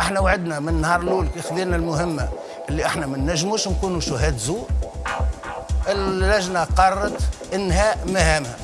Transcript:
إحنا وعدنا من نهار الأول كي خذينا المهمة اللي إحنا ما نجموش نكونوا شهاد زور اللجنة قررت إنهاء مهامها.